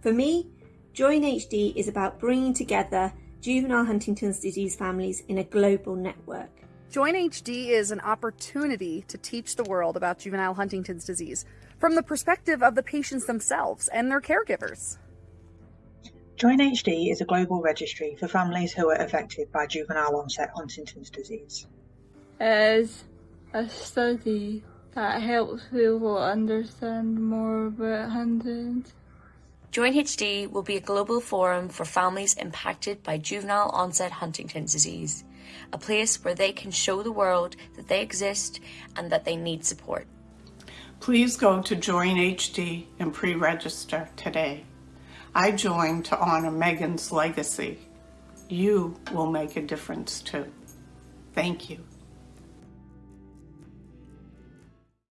For me, Join HD is about bringing together juvenile Huntington's disease families in a global network. Join HD is an opportunity to teach the world about juvenile Huntington's disease from the perspective of the patients themselves and their caregivers. Join HD is a global registry for families who are affected by juvenile onset Huntington's disease. As a study that helps people understand more about Huntington's. Join HD will be a global forum for families impacted by juvenile onset Huntington's disease, a place where they can show the world that they exist and that they need support. Please go to Join HD and pre-register today. I joined to honor Megan's legacy. You will make a difference too. Thank you.